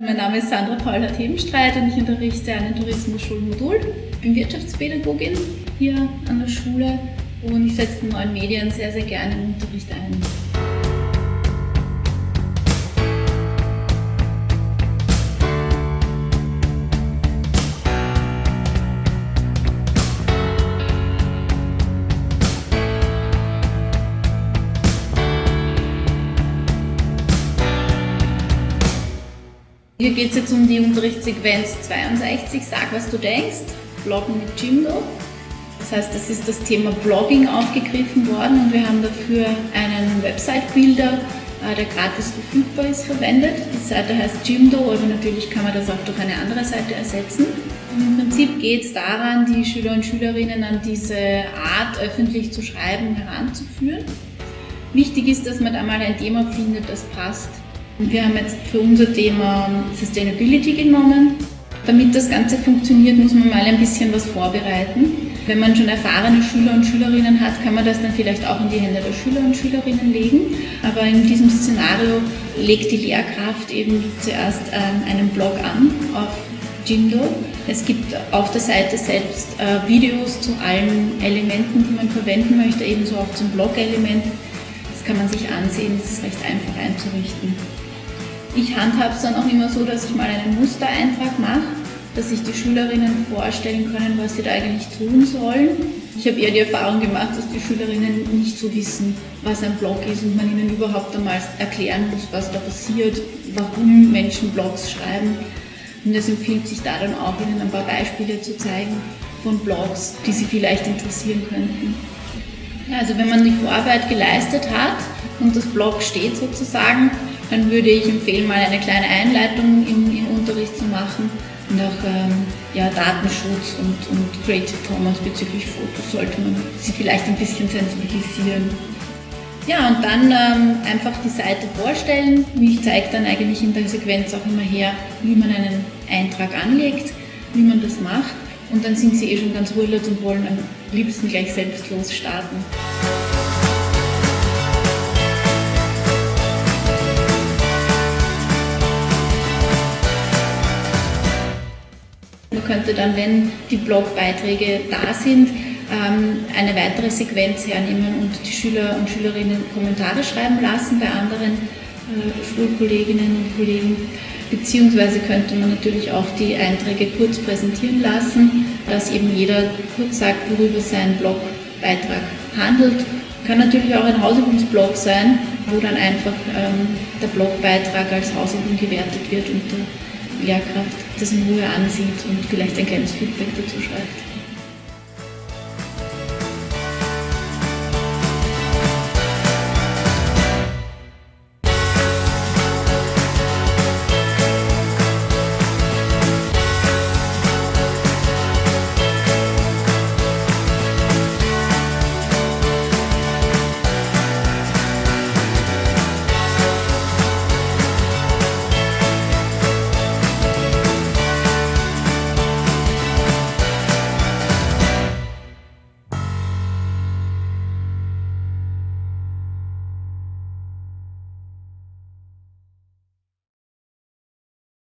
Mein Name ist Sandra Paula Themenstreit und ich unterrichte an den Tourismusschulmodul. Ich bin Wirtschaftspädagogin hier an der Schule und ich setze die neuen Medien sehr, sehr gerne im Unterricht ein. Hier geht es jetzt um die Unterrichtssequenz 62, sag was du denkst, Bloggen mit Jimdo. Das heißt, das ist das Thema Blogging aufgegriffen worden und wir haben dafür einen Website-Builder, äh, der gratis verfügbar ist, verwendet. Die Seite heißt Jimdo, aber natürlich kann man das auch durch eine andere Seite ersetzen. Und Im Prinzip geht es daran, die Schüler und Schülerinnen an diese Art, öffentlich zu schreiben, heranzuführen. Wichtig ist, dass man da mal ein Thema findet, das passt wir haben jetzt für unser Thema Sustainability genommen. Damit das Ganze funktioniert, muss man mal ein bisschen was vorbereiten. Wenn man schon erfahrene Schüler und Schülerinnen hat, kann man das dann vielleicht auch in die Hände der Schüler und Schülerinnen legen. Aber in diesem Szenario legt die Lehrkraft eben zuerst ähm, einen Blog an auf Jindo. Es gibt auf der Seite selbst äh, Videos zu allen Elementen, die man verwenden möchte, ebenso auch zum Blog-Element. Das kann man sich ansehen, das ist recht einfach einzurichten. Ich handhabe es dann auch immer so, dass ich mal einen Mustereintrag mache, dass sich die Schülerinnen vorstellen können, was sie da eigentlich tun sollen. Ich habe eher die Erfahrung gemacht, dass die Schülerinnen nicht so wissen, was ein Blog ist und man ihnen überhaupt einmal erklären muss, was da passiert, warum Menschen Blogs schreiben. Und es empfiehlt sich da dann auch, ihnen ein paar Beispiele zu zeigen von Blogs, die sie vielleicht interessieren könnten. Also wenn man die Vorarbeit geleistet hat und das Blog steht sozusagen, dann würde ich empfehlen, mal eine kleine Einleitung im, im Unterricht zu machen nach ähm, ja, Datenschutz und, und Creative Commons bezüglich Fotos sollte man sie vielleicht ein bisschen sensibilisieren. Ja, und dann ähm, einfach die Seite vorstellen. Ich zeige dann eigentlich in der Sequenz auch immer her, wie man einen Eintrag anlegt, wie man das macht. Und dann sind sie eh schon ganz ruhig und wollen am liebsten gleich selbstlos starten. Könnte dann, wenn die Blogbeiträge da sind, ähm, eine weitere Sequenz hernehmen und die Schüler und Schülerinnen Kommentare schreiben lassen bei anderen äh, Schulkolleginnen und Kollegen. Beziehungsweise könnte man natürlich auch die Einträge kurz präsentieren lassen, dass eben jeder kurz sagt, worüber sein Blogbeitrag handelt. Kann natürlich auch ein Hausübungsblog sein, wo dann einfach ähm, der Blogbeitrag als Hausübung gewertet wird und Lehrkraft das in Ruhe ansieht und vielleicht ein kleines Feedback dazu schreibt.